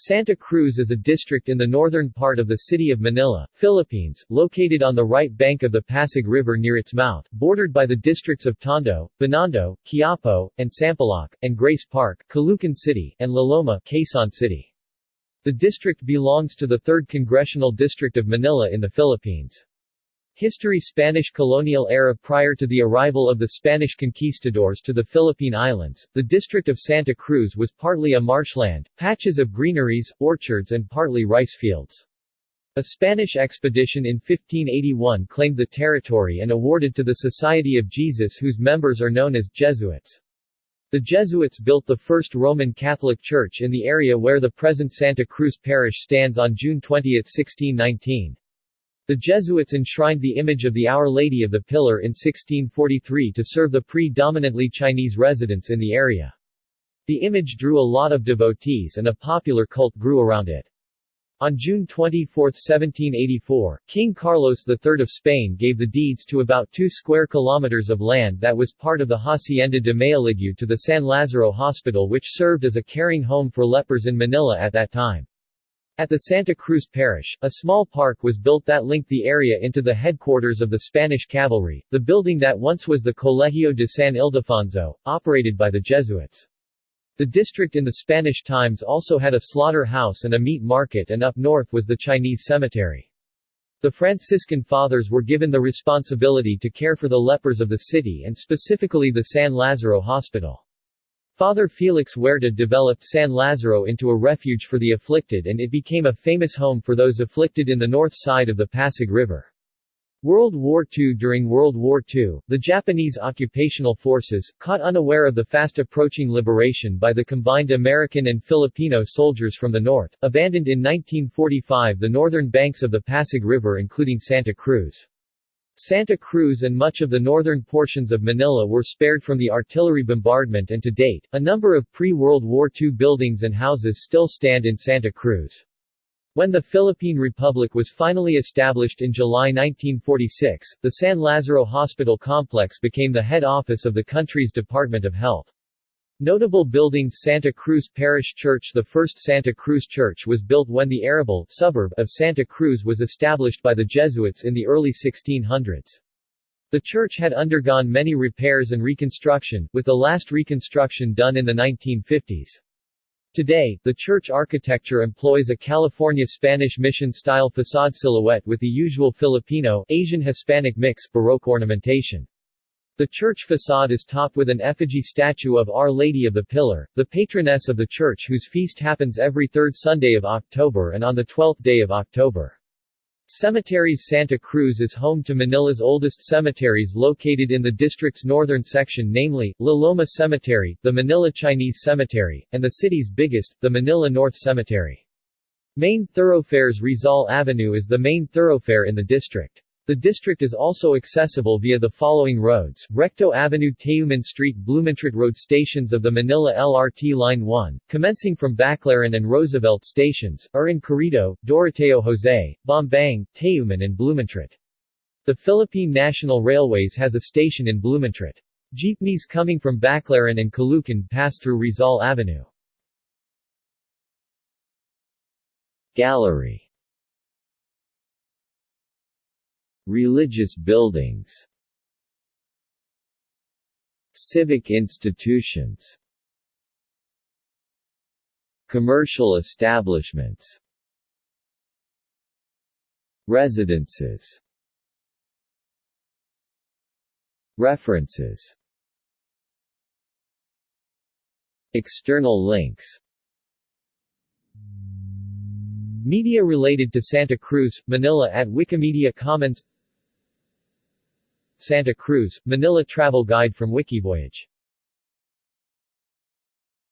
Santa Cruz is a district in the northern part of the city of Manila, Philippines, located on the right bank of the Pasig River near its mouth, bordered by the districts of Tondo, Binondo, Quiapo, and Sampaloc, and Grace Park, Caloocan City, and La Loma, Quezon City. The district belongs to the 3rd Congressional District of Manila in the Philippines. History Spanish colonial era Prior to the arrival of the Spanish conquistadors to the Philippine Islands, the district of Santa Cruz was partly a marshland, patches of greeneries, orchards and partly rice fields. A Spanish expedition in 1581 claimed the territory and awarded to the Society of Jesus whose members are known as Jesuits. The Jesuits built the first Roman Catholic church in the area where the present Santa Cruz parish stands on June 20, 1619. The Jesuits enshrined the image of the Our Lady of the Pillar in 1643 to serve the predominantly Chinese residents in the area. The image drew a lot of devotees and a popular cult grew around it. On June 24, 1784, King Carlos III of Spain gave the deeds to about 2 square kilometers of land that was part of the Hacienda de Mayhaligue to the San Lazaro Hospital which served as a caring home for lepers in Manila at that time. At the Santa Cruz Parish, a small park was built that linked the area into the headquarters of the Spanish cavalry, the building that once was the Colegio de San Ildefonso, operated by the Jesuits. The district in the Spanish times also had a slaughter-house and a meat market and up north was the Chinese cemetery. The Franciscan Fathers were given the responsibility to care for the lepers of the city and specifically the San Lazaro Hospital. Father Felix Huerta developed San Lazaro into a refuge for the afflicted and it became a famous home for those afflicted in the north side of the Pasig River. World War II During World War II, the Japanese occupational forces, caught unaware of the fast-approaching liberation by the combined American and Filipino soldiers from the north, abandoned in 1945 the northern banks of the Pasig River including Santa Cruz. Santa Cruz and much of the northern portions of Manila were spared from the artillery bombardment and to date, a number of pre-World War II buildings and houses still stand in Santa Cruz. When the Philippine Republic was finally established in July 1946, the San Lazaro Hospital Complex became the head office of the country's Department of Health. Notable buildings Santa Cruz Parish Church The first Santa Cruz Church was built when the arable suburb of Santa Cruz was established by the Jesuits in the early 1600s. The church had undergone many repairs and reconstruction, with the last reconstruction done in the 1950s. Today, the church architecture employs a California Spanish mission-style facade silhouette with the usual Filipino, Asian Hispanic mix, Baroque ornamentation. The church facade is topped with an effigy statue of Our Lady of the Pillar, the patroness of the church whose feast happens every third Sunday of October and on the 12th day of October. Cemeteries Santa Cruz is home to Manila's oldest cemeteries located in the district's northern section namely, La Loma Cemetery, the Manila Chinese Cemetery, and the city's biggest, the Manila North Cemetery. Main thoroughfares Rizal Avenue is the main thoroughfare in the district. The district is also accessible via the following roads, Recto Avenue Tayuman Street Blumentritt Road Stations of the Manila LRT Line 1, commencing from Baclaran and Roosevelt stations, are in Carriedo, Doroteo Jose, Bambang, Tayuman and Blumentritt. The Philippine National Railways has a station in Blumentritt. Jeepneys coming from Baclaran and Caloocan pass through Rizal Avenue. Gallery Religious buildings Civic institutions Commercial establishments Residences References External links Media related to Santa Cruz, Manila at Wikimedia Commons Santa Cruz, Manila Travel Guide from Wikivoyage